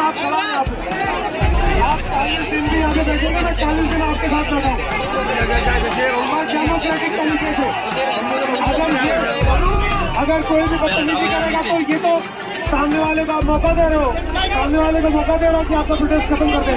साथ खड़ा है आप। चालीस दिन भी आगे मैं चालीस दिन आपके साथ बैठा हूँ। डेमोक्रेटिक तरीके से। अगर ये अगर कोई भी बदतमीजी करेगा तो ये तो सामने वाले को मौका दे रहे हो। सामने वाले को मौका दे रहे हो कि आपका प्रोटेस्ट खत्म कर दे।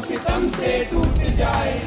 सितम से टूट जाए।